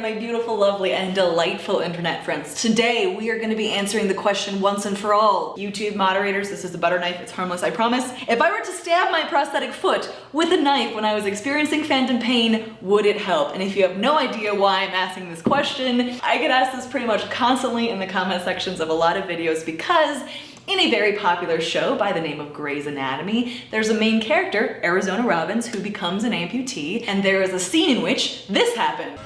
my beautiful, lovely, and delightful internet friends. Today, we are going to be answering the question once and for all. YouTube moderators, this is a butter knife, it's harmless, I promise. If I were to stab my prosthetic foot with a knife when I was experiencing phantom pain, would it help? And if you have no idea why I'm asking this question, I get asked this pretty much constantly in the comment sections of a lot of videos because in a very popular show by the name of Grey's Anatomy, there's a main character, Arizona Robbins, who becomes an amputee, and there is a scene in which this happened.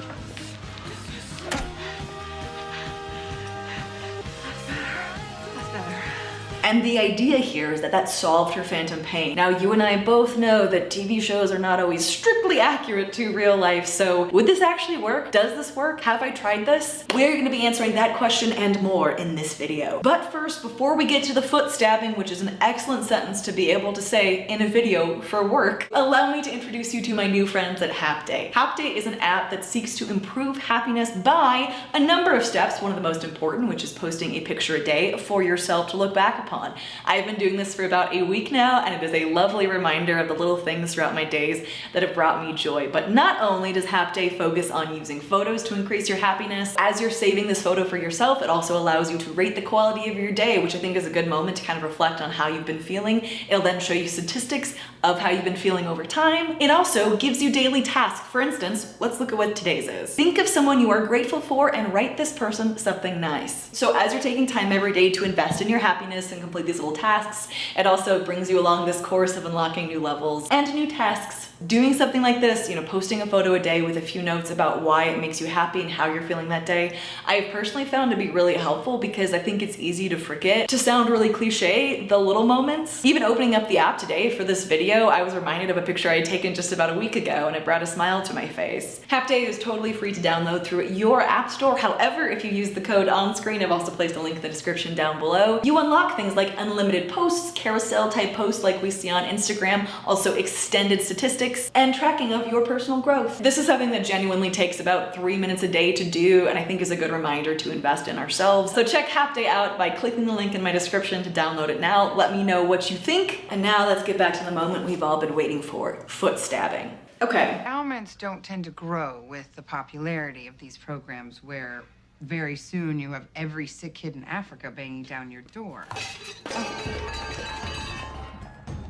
And the idea here is that that solved her phantom pain. Now, you and I both know that TV shows are not always strictly accurate to real life, so would this actually work? Does this work? Have I tried this? We're gonna be answering that question and more in this video. But first, before we get to the foot stabbing, which is an excellent sentence to be able to say in a video for work, allow me to introduce you to my new friends at Hapday. Hapday is an app that seeks to improve happiness by a number of steps, one of the most important, which is posting a picture a day for yourself to look back upon upon. I've been doing this for about a week now and it is a lovely reminder of the little things throughout my days that have brought me joy. But not only does Hapday focus on using photos to increase your happiness, as you're saving this photo for yourself, it also allows you to rate the quality of your day, which I think is a good moment to kind of reflect on how you've been feeling. It'll then show you statistics of how you've been feeling over time. It also gives you daily tasks. For instance, let's look at what today's is. Think of someone you are grateful for and write this person something nice. So as you're taking time every day to invest in your happiness and complete these little tasks. It also brings you along this course of unlocking new levels and new tasks doing something like this, you know, posting a photo a day with a few notes about why it makes you happy and how you're feeling that day, I've personally found to be really helpful because I think it's easy to forget. To sound really cliche, the little moments. Even opening up the app today for this video, I was reminded of a picture I had taken just about a week ago and it brought a smile to my face. Hapday is totally free to download through your app store. However, if you use the code on screen, I've also placed a link in the description down below, you unlock things like unlimited posts, carousel type posts like we see on Instagram, also extended statistics, and tracking of your personal growth. This is something that genuinely takes about three minutes a day to do and I think is a good reminder to invest in ourselves. So check Hapday out by clicking the link in my description to download it now. Let me know what you think. And now let's get back to the moment we've all been waiting for, foot stabbing. Okay. Ailments don't tend to grow with the popularity of these programs where very soon you have every sick kid in Africa banging down your door. Oh.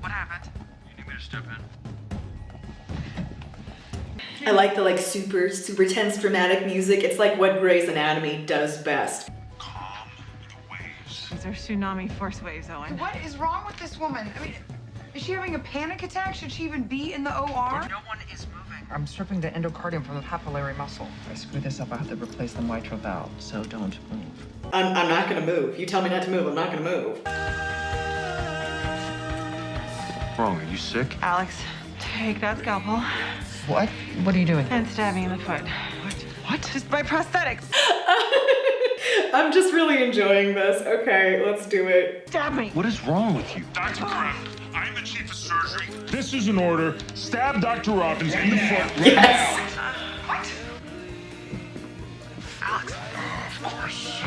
What happened? You need me to step in? I like the like super, super tense dramatic music. It's like what Grey's Anatomy does best. Calm the waves. These are tsunami force waves, Owen. What is wrong with this woman? I mean, is she having a panic attack? Should she even be in the OR? No one is moving. I'm stripping the endocardium from the papillary muscle. If I screw this up, I have to replace the mitral valve, so don't move. I'm, I'm not gonna move. You tell me not to move, I'm not gonna move. Wrong, are you sick? Alex, take that scalpel. What? What are you doing? And stabbing in the foot. What? What? Just my prosthetics. I'm just really enjoying this. Okay, let's do it. Stab me. What is wrong with you? Dr. Karev, I am the chief of surgery. This is an order. Stab Dr. Robbins in the foot right Yes. now. What? Alex. Of course.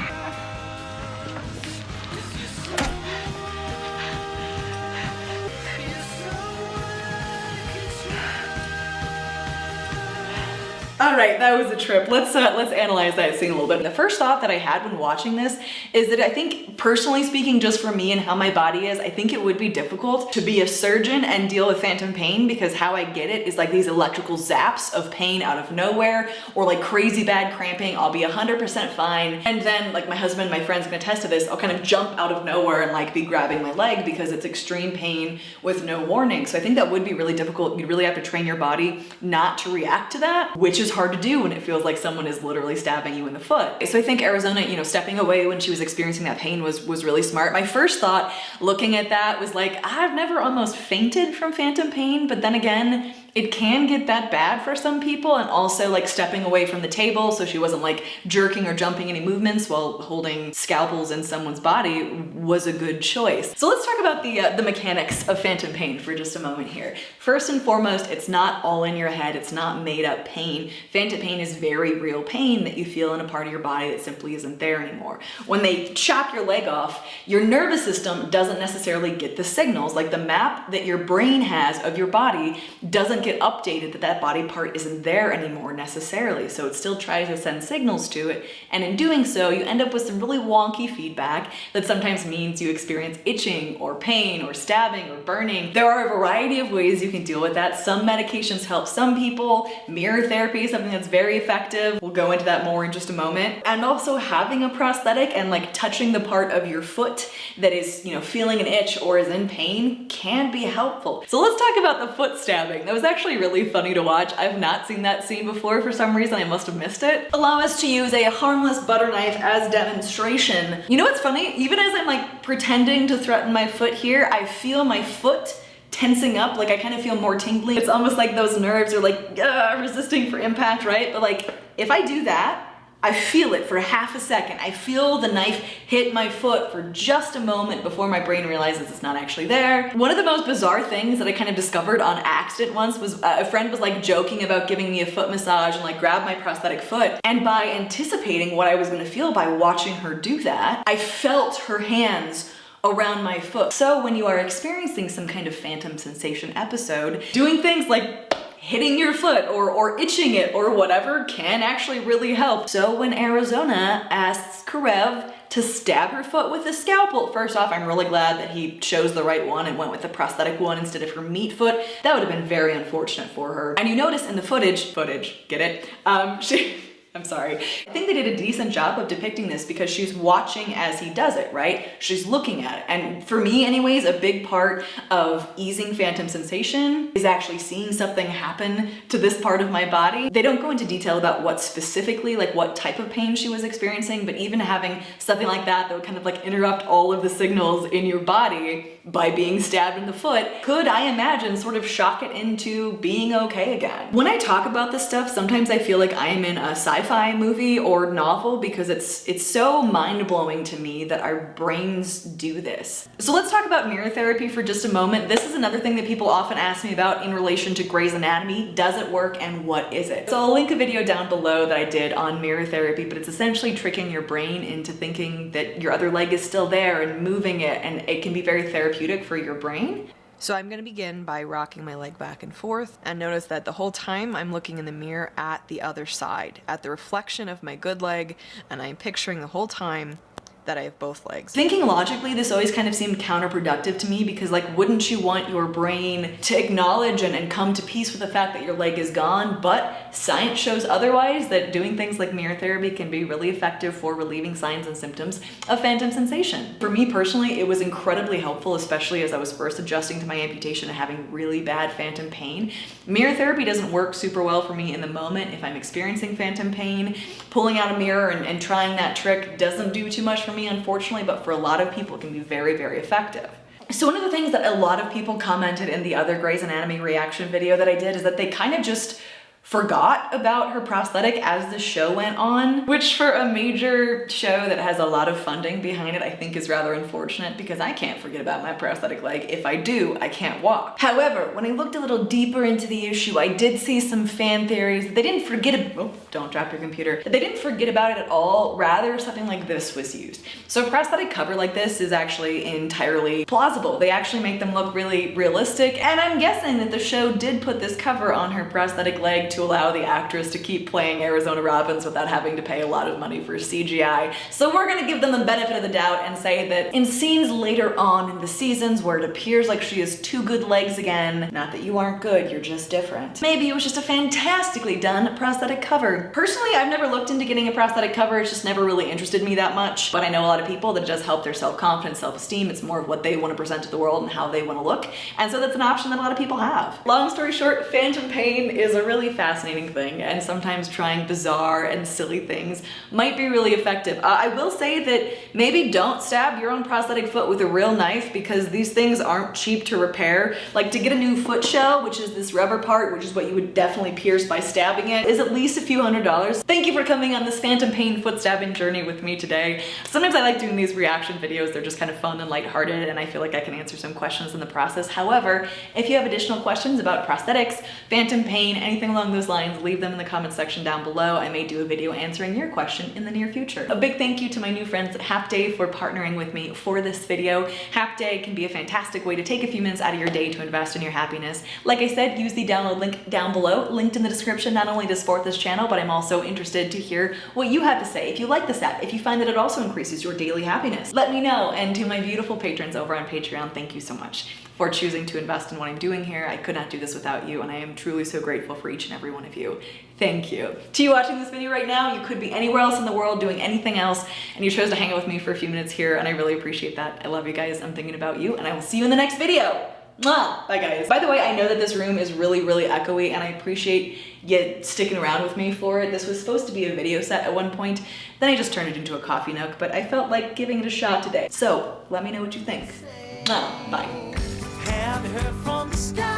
All right, that was a trip. Let's uh, let's analyze that scene a little bit. The first thought that I had when watching this is that I think, personally speaking, just for me and how my body is, I think it would be difficult to be a surgeon and deal with phantom pain because how I get it is like these electrical zaps of pain out of nowhere or like crazy bad cramping. I'll be 100% fine. And then like my husband, my friends can attest to this, I'll kind of jump out of nowhere and like be grabbing my leg because it's extreme pain with no warning. So I think that would be really difficult. You'd really have to train your body not to react to that, which is is hard to do when it feels like someone is literally stabbing you in the foot. So I think Arizona, you know, stepping away when she was experiencing that pain was, was really smart. My first thought looking at that was like, I've never almost fainted from phantom pain, but then again, it can get that bad for some people and also like stepping away from the table so she wasn't like jerking or jumping any movements while holding scalpels in someone's body was a good choice. So let's talk about the, uh, the mechanics of phantom pain for just a moment here. First and foremost, it's not all in your head. It's not made up pain. Phantom pain is very real pain that you feel in a part of your body that simply isn't there anymore. When they chop your leg off, your nervous system doesn't necessarily get the signals. Like the map that your brain has of your body doesn't get updated that that body part isn't there anymore necessarily. So it still tries to send signals to it. And in doing so, you end up with some really wonky feedback that sometimes means you experience itching or pain or stabbing or burning. There are a variety of ways you can deal with that. Some medications help some people. Mirror therapy is something that's very effective. We'll go into that more in just a moment. And also having a prosthetic and like touching the part of your foot that is, you know, feeling an itch or is in pain can be helpful. So let's talk about the foot stabbing. That was actually really funny to watch. I've not seen that scene before for some reason. I must have missed it. Allow us to use a harmless butter knife as demonstration. You know what's funny? Even as I'm like pretending to threaten my foot here, I feel my foot tensing up like I kind of feel more tingling. it's almost like those nerves are like resisting for impact right but like if I do that I feel it for half a second. I feel the knife hit my foot for just a moment before my brain realizes it's not actually there. One of the most bizarre things that I kind of discovered on accident once was uh, a friend was like joking about giving me a foot massage and like grab my prosthetic foot. And by anticipating what I was gonna feel by watching her do that, I felt her hands around my foot. So when you are experiencing some kind of phantom sensation episode, doing things like hitting your foot or, or itching it or whatever can actually really help. So when Arizona asks Karev to stab her foot with a scalpel. First off, I'm really glad that he chose the right one and went with the prosthetic one instead of her meat foot. That would have been very unfortunate for her. And you notice in the footage, footage, get it? Um, she, I'm sorry. I think they did a decent job of depicting this because she's watching as he does it, right? She's looking at it. And for me anyways, a big part of easing phantom sensation is actually seeing something happen to this part of my body. They don't go into detail about what specifically, like what type of pain she was experiencing, but even having something like that that would kind of like interrupt all of the signals in your body by being stabbed in the foot could, I imagine, sort of shock it into being okay again. When I talk about this stuff, sometimes I feel like I am in a sci-fi movie or novel because it's it's so mind-blowing to me that our brains do this. So let's talk about mirror therapy for just a moment. This is another thing that people often ask me about in relation to Grey's Anatomy. Does it work and what is it? So I'll link a video down below that I did on mirror therapy, but it's essentially tricking your brain into thinking that your other leg is still there and moving it and it can be very therapeutic therapeutic for your brain. So I'm going to begin by rocking my leg back and forth and notice that the whole time I'm looking in the mirror at the other side, at the reflection of my good leg, and I'm picturing the whole time that I have both legs. Thinking logically, this always kind of seemed counterproductive to me because like, wouldn't you want your brain to acknowledge and, and come to peace with the fact that your leg is gone? But science shows otherwise that doing things like mirror therapy can be really effective for relieving signs and symptoms of phantom sensation. For me personally, it was incredibly helpful, especially as I was first adjusting to my amputation and having really bad phantom pain. Mirror therapy doesn't work super well for me in the moment if I'm experiencing phantom pain. Pulling out a mirror and, and trying that trick doesn't do too much for me, unfortunately, but for a lot of people it can be very, very effective. So one of the things that a lot of people commented in the other Grey's Anatomy reaction video that I did is that they kind of just forgot about her prosthetic as the show went on, which for a major show that has a lot of funding behind it, I think is rather unfortunate because I can't forget about my prosthetic leg. If I do, I can't walk. However, when I looked a little deeper into the issue, I did see some fan theories that they didn't forget, oh, don't drop your computer, that they didn't forget about it at all, rather something like this was used. So a prosthetic cover like this is actually entirely plausible. They actually make them look really realistic, and I'm guessing that the show did put this cover on her prosthetic leg to allow the actress to keep playing Arizona Robbins without having to pay a lot of money for CGI. So we're gonna give them the benefit of the doubt and say that in scenes later on in the seasons where it appears like she has two good legs again, not that you aren't good, you're just different. Maybe it was just a fantastically done prosthetic cover. Personally, I've never looked into getting a prosthetic cover. It's just never really interested me that much. But I know a lot of people that it does help their self-confidence, self-esteem. It's more of what they want to present to the world and how they want to look. And so that's an option that a lot of people have. Long story short, phantom pain is a really fascinating thing. And sometimes trying bizarre and silly things might be really effective. Uh, I will say that maybe don't stab your own prosthetic foot with a real knife because these things aren't cheap to repair. Like to get a new foot shell, which is this rubber part, which is what you would definitely pierce by stabbing it, is at least a few hundred dollars. Thank you for coming on this phantom pain foot stabbing journey with me today. Sometimes I like doing these reaction videos. They're just kind of fun and lighthearted and I feel like I can answer some questions in the process. However, if you have additional questions about prosthetics, phantom pain, anything along those those lines, leave them in the comment section down below. I may do a video answering your question in the near future. A big thank you to my new friends at Hapday for partnering with me for this video. Hapday can be a fantastic way to take a few minutes out of your day to invest in your happiness. Like I said, use the download link down below, linked in the description, not only to support this channel, but I'm also interested to hear what you have to say. If you like this app, if you find that it also increases your daily happiness, let me know. And to my beautiful patrons over on Patreon, thank you so much for choosing to invest in what I'm doing here. I could not do this without you, and I am truly so grateful for each and every one of you. Thank you. To you watching this video right now, you could be anywhere else in the world doing anything else, and you chose to hang out with me for a few minutes here, and I really appreciate that. I love you guys. I'm thinking about you, and I will see you in the next video. Mwah! Bye guys. By the way, I know that this room is really, really echoey and I appreciate you sticking around with me for it. This was supposed to be a video set at one point, then I just turned it into a coffee nook, but I felt like giving it a shot today. So let me know what you think. Mwah! Bye. Heard from the sky?